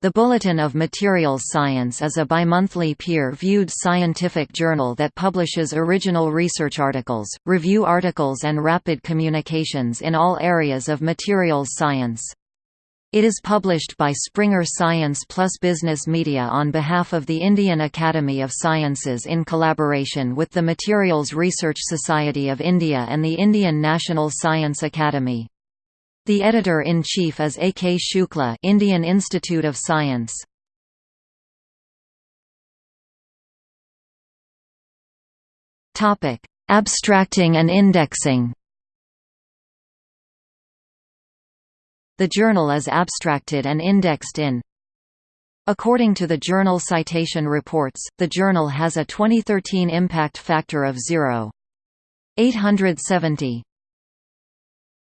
The Bulletin of Materials Science is a bimonthly peer-viewed scientific journal that publishes original research articles, review articles and rapid communications in all areas of materials science. It is published by Springer Science Plus Business Media on behalf of the Indian Academy of Sciences in collaboration with the Materials Research Society of India and the Indian National Science Academy. The editor-in-chief is A. K. Shukla Indian Institute of Science. Abstracting and indexing The journal is abstracted and indexed in According to the Journal Citation Reports, the journal has a 2013 impact factor of 0.870.